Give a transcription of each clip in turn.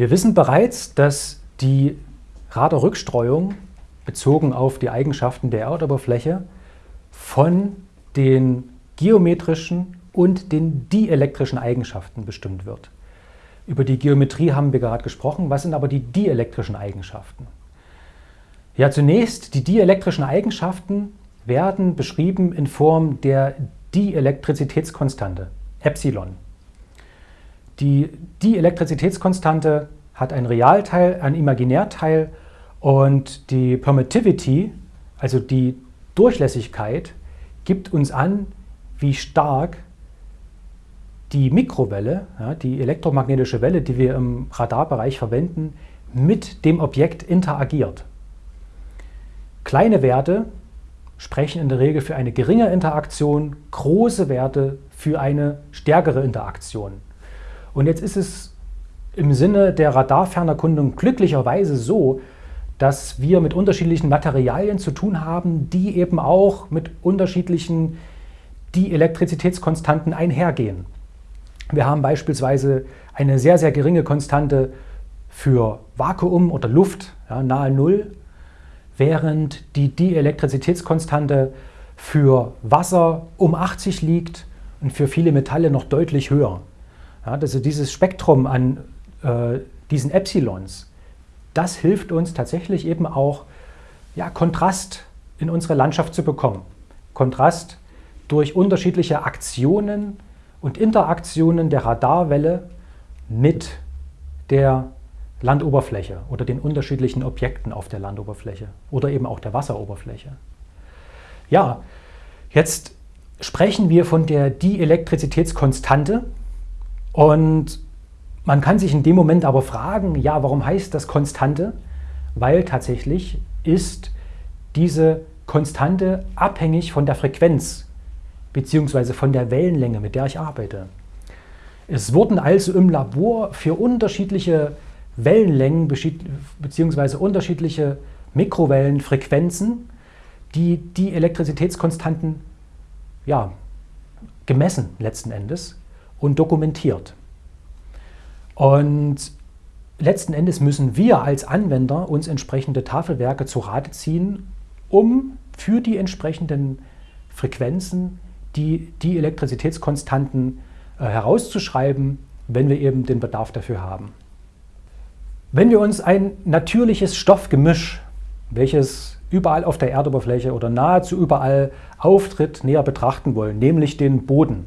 Wir wissen bereits, dass die Radarrückstreuung bezogen auf die Eigenschaften der Erdoberfläche von den geometrischen und den dielektrischen Eigenschaften bestimmt wird. Über die Geometrie haben wir gerade gesprochen. Was sind aber die dielektrischen Eigenschaften? Ja, zunächst, die dielektrischen Eigenschaften werden beschrieben in Form der Dielektrizitätskonstante, Epsilon. Die Dielektrizitätskonstante hat einen Realteil, einen Imaginärteil und die Permittivity, also die Durchlässigkeit, gibt uns an, wie stark die Mikrowelle, ja, die elektromagnetische Welle, die wir im Radarbereich verwenden, mit dem Objekt interagiert. Kleine Werte sprechen in der Regel für eine geringe Interaktion, große Werte für eine stärkere Interaktion. Und jetzt ist es im Sinne der Radarfernerkundung glücklicherweise so, dass wir mit unterschiedlichen Materialien zu tun haben, die eben auch mit unterschiedlichen Dielektrizitätskonstanten einhergehen. Wir haben beispielsweise eine sehr, sehr geringe Konstante für Vakuum oder Luft, ja, nahe Null, während die Dielektrizitätskonstante für Wasser um 80 liegt und für viele Metalle noch deutlich höher. Ja, also dieses Spektrum an äh, diesen Epsilons, das hilft uns tatsächlich eben auch, ja, Kontrast in unsere Landschaft zu bekommen. Kontrast durch unterschiedliche Aktionen und Interaktionen der Radarwelle mit der Landoberfläche oder den unterschiedlichen Objekten auf der Landoberfläche oder eben auch der Wasseroberfläche. Ja, jetzt sprechen wir von der Dielektrizitätskonstante und man kann sich in dem Moment aber fragen, ja, warum heißt das Konstante? Weil tatsächlich ist diese Konstante abhängig von der Frequenz bzw. von der Wellenlänge, mit der ich arbeite. Es wurden also im Labor für unterschiedliche Wellenlängen bzw. unterschiedliche Mikrowellenfrequenzen die, die Elektrizitätskonstanten ja, gemessen letzten Endes und dokumentiert. Und letzten Endes müssen wir als Anwender uns entsprechende Tafelwerke zu Rate ziehen, um für die entsprechenden Frequenzen die, die Elektrizitätskonstanten äh, herauszuschreiben, wenn wir eben den Bedarf dafür haben. Wenn wir uns ein natürliches Stoffgemisch, welches überall auf der Erdoberfläche oder nahezu überall auftritt, näher betrachten wollen, nämlich den Boden.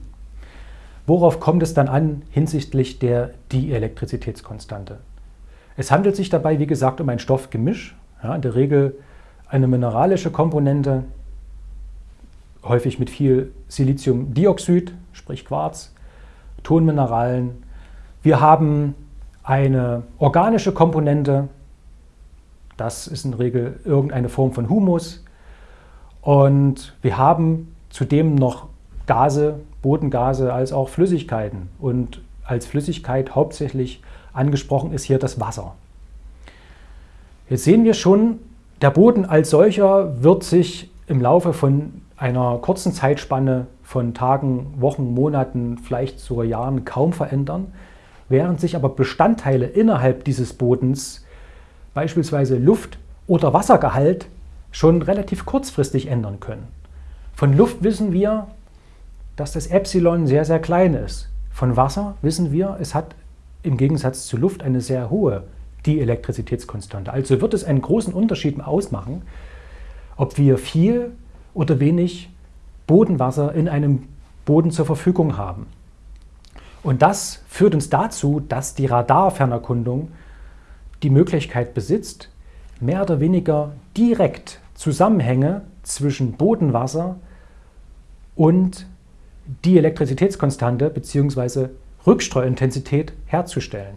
Worauf kommt es dann an hinsichtlich der Dielektrizitätskonstante? Es handelt sich dabei, wie gesagt, um ein Stoffgemisch, ja, in der Regel eine mineralische Komponente, häufig mit viel Siliziumdioxid, sprich Quarz, Tonmineralen. Wir haben eine organische Komponente, das ist in der Regel irgendeine Form von Humus. Und wir haben zudem noch Gase, Bodengase als auch Flüssigkeiten. Und als Flüssigkeit hauptsächlich angesprochen ist hier das Wasser. Jetzt sehen wir schon, der Boden als solcher wird sich im Laufe von einer kurzen Zeitspanne von Tagen, Wochen, Monaten, vielleicht sogar Jahren kaum verändern während sich aber Bestandteile innerhalb dieses Bodens, beispielsweise Luft- oder Wassergehalt, schon relativ kurzfristig ändern können. Von Luft wissen wir, dass das Epsilon sehr, sehr klein ist. Von Wasser wissen wir, es hat im Gegensatz zu Luft eine sehr hohe Dielektrizitätskonstante. Also wird es einen großen Unterschied ausmachen, ob wir viel oder wenig Bodenwasser in einem Boden zur Verfügung haben. Und das führt uns dazu, dass die Radarfernerkundung die Möglichkeit besitzt, mehr oder weniger direkt Zusammenhänge zwischen Bodenwasser und die Elektrizitätskonstante bzw. Rückstreuintensität herzustellen.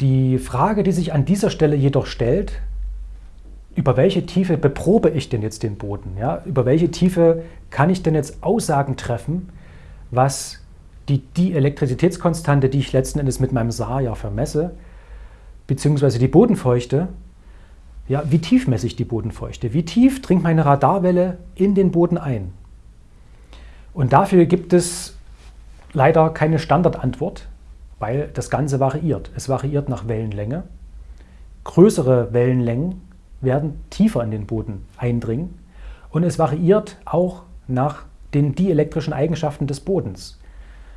Die Frage, die sich an dieser Stelle jedoch stellt, über welche Tiefe beprobe ich denn jetzt den Boden? Ja? Über welche Tiefe kann ich denn jetzt Aussagen treffen, was die, die Elektrizitätskonstante, die ich letzten Endes mit meinem SAR ja vermesse, beziehungsweise die Bodenfeuchte, ja, wie tief messe ich die Bodenfeuchte? Wie tief dringt meine Radarwelle in den Boden ein? Und dafür gibt es leider keine Standardantwort. weil das Ganze variiert. Es variiert nach Wellenlänge. Größere Wellenlängen werden tiefer in den Boden eindringen und es variiert auch nach den dielektrischen Eigenschaften des Bodens.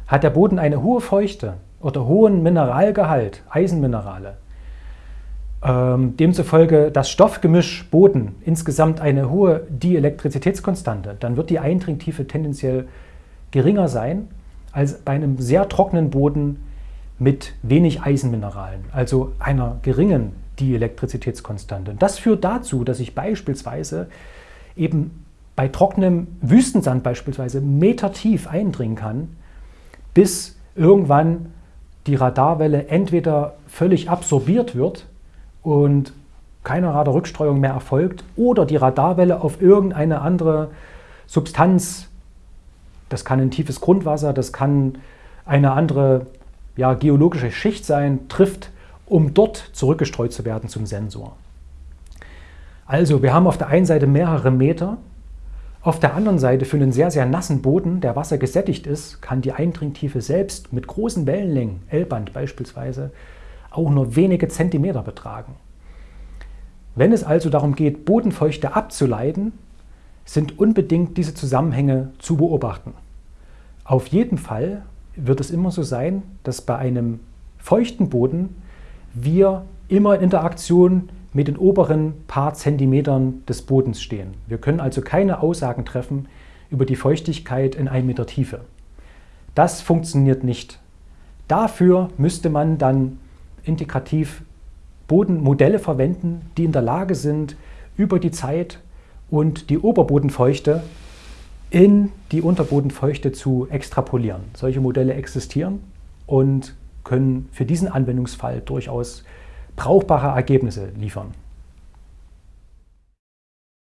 Hat der Boden eine hohe Feuchte oder hohen Mineralgehalt, Eisenminerale, demzufolge das Stoffgemisch Boden insgesamt eine hohe Dielektrizitätskonstante, dann wird die Eindringtiefe tendenziell geringer sein als bei einem sehr trockenen Boden mit wenig Eisenmineralen, also einer geringen Dielektrizitätskonstante. Das führt dazu, dass ich beispielsweise eben bei trockenem Wüstensand beispielsweise metertief eindringen kann, bis irgendwann die Radarwelle entweder völlig absorbiert wird und keine Radarrückstreuung mehr erfolgt oder die Radarwelle auf irgendeine andere Substanz, das kann ein tiefes Grundwasser, das kann eine andere ja, geologische Schicht sein, trifft, um dort zurückgestreut zu werden zum Sensor. Also wir haben auf der einen Seite mehrere Meter, auf der anderen Seite für einen sehr, sehr nassen Boden, der Wasser gesättigt ist, kann die Eindringtiefe selbst mit großen Wellenlängen, L-Band beispielsweise, auch nur wenige Zentimeter betragen. Wenn es also darum geht, Bodenfeuchte abzuleiten, sind unbedingt diese Zusammenhänge zu beobachten. Auf jeden Fall wird es immer so sein, dass bei einem feuchten Boden wir immer in Interaktion mit den oberen paar Zentimetern des Bodens stehen. Wir können also keine Aussagen treffen über die Feuchtigkeit in 1 Meter Tiefe. Das funktioniert nicht. Dafür müsste man dann integrativ Bodenmodelle verwenden, die in der Lage sind, über die Zeit und die Oberbodenfeuchte in die Unterbodenfeuchte zu extrapolieren. Solche Modelle existieren und können für diesen Anwendungsfall durchaus brauchbare Ergebnisse liefern.